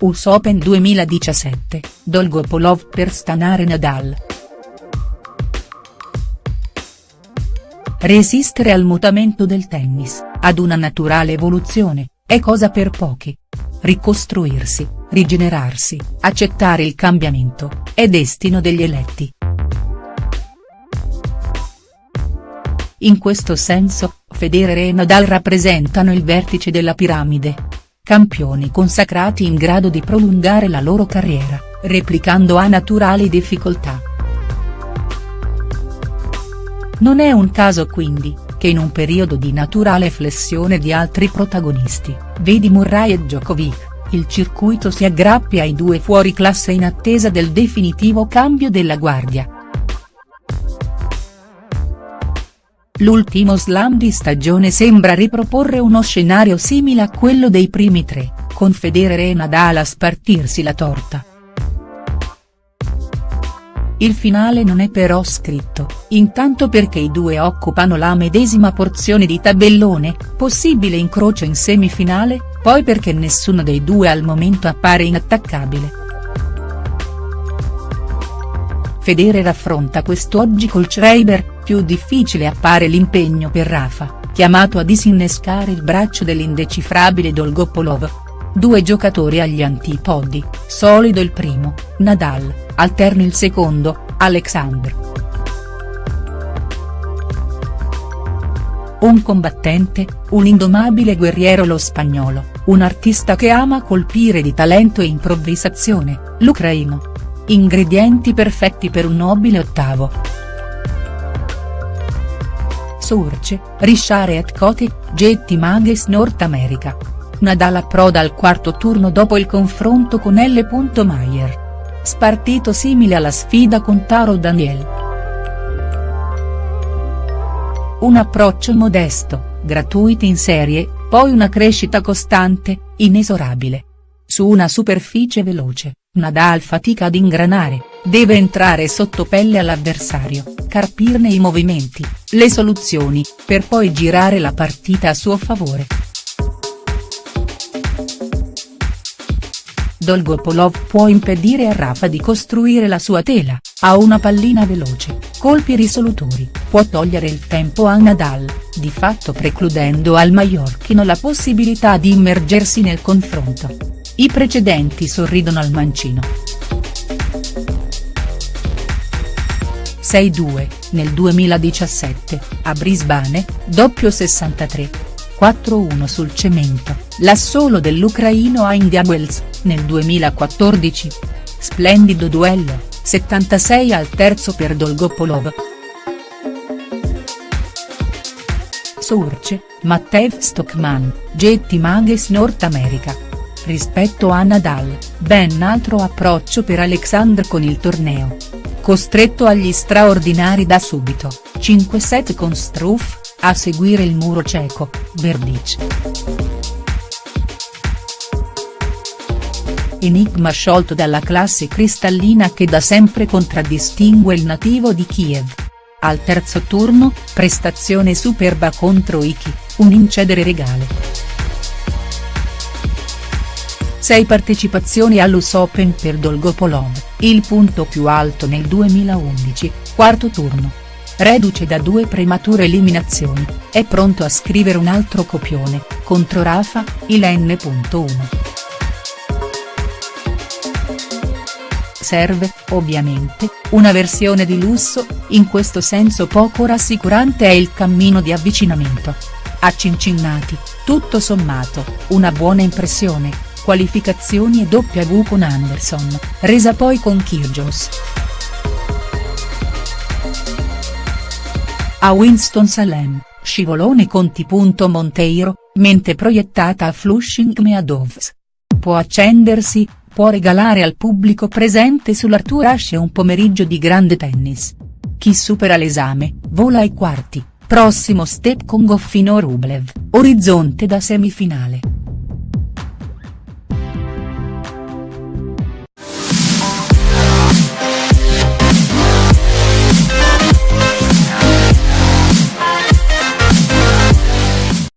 US Open 2017, Dolgopolov per stanare Nadal. Resistere al mutamento del tennis, ad una naturale evoluzione, è cosa per pochi. Ricostruirsi, rigenerarsi, accettare il cambiamento, è destino degli eletti. In questo senso, Federer e Nadal rappresentano il vertice della piramide. Campioni consacrati in grado di prolungare la loro carriera, replicando a naturali difficoltà. Non è un caso quindi, che in un periodo di naturale flessione di altri protagonisti, vedi Murray e Djokovic, il circuito si aggrappi ai due fuori classe in attesa del definitivo cambio della guardia. L'ultimo slam di stagione sembra riproporre uno scenario simile a quello dei primi tre, con Federer e Nadal a spartirsi la torta. Il finale non è però scritto, intanto perché i due occupano la medesima porzione di tabellone, possibile incrocio in semifinale, poi perché nessuno dei due al momento appare inattaccabile. Federer affronta quest'oggi col Schreiber, più difficile appare l'impegno per Rafa, chiamato a disinnescare il braccio dell'indecifrabile Dolgopolov. Due giocatori agli antipodi, solido il primo, Nadal, alterni il secondo, Alexander. Un combattente, un indomabile guerriero lo spagnolo, un artista che ama colpire di talento e improvvisazione, l'ucraino. Ingredienti perfetti per un nobile ottavo. Surce, Richard et Cote, Getty Mages North America. Nadal approda al quarto turno dopo il confronto con L. Mayer. Spartito simile alla sfida con Taro Daniel. Un approccio modesto, gratuito in serie, poi una crescita costante, inesorabile. Su una superficie veloce, Nadal fatica ad ingranare, deve entrare sotto pelle all'avversario, carpirne i movimenti, le soluzioni, per poi girare la partita a suo favore. Dolgopolov può impedire a Rafa di costruire la sua tela, ha una pallina veloce, colpi risolutori, può togliere il tempo a Nadal, di fatto precludendo al maiorchino la possibilità di immergersi nel confronto. I precedenti sorridono al mancino. 6-2, nel 2017, a Brisbane, doppio 63. 4-1 sul cemento, l'assolo dell'ucraino India Wells, nel 2014. Splendido duello, 76 al terzo per Dolgopolov. Surce, Mattev Stockman, Getty Mages North America. Rispetto a Nadal, ben altro approccio per Alexander con il torneo. Costretto agli straordinari da subito, 5 set con Struff, a seguire il muro cieco, Verdic. Enigma sciolto dalla classe cristallina che da sempre contraddistingue il nativo di Kiev. Al terzo turno, prestazione superba contro Iki, un incedere regale. 6 partecipazioni all'US Open per Dolgopolov, il punto più alto nel 2011, quarto turno. Reduce da due premature eliminazioni, è pronto a scrivere un altro copione, contro Rafa, il N.1. Serve, ovviamente, una versione di lusso, in questo senso poco rassicurante è il cammino di avvicinamento. A Cincinnati, tutto sommato, una buona impressione, qualificazioni e W con Anderson, resa poi con Kyrgios. A Winston-Salem, scivolone Conti. Monteiro, mente proiettata a Flushing Meadows. Può accendersi, può regalare al pubblico presente sull'Arthur Ashe un pomeriggio di grande tennis. Chi supera l'esame, vola ai quarti, prossimo step con Goffino Rublev, orizzonte da semifinale.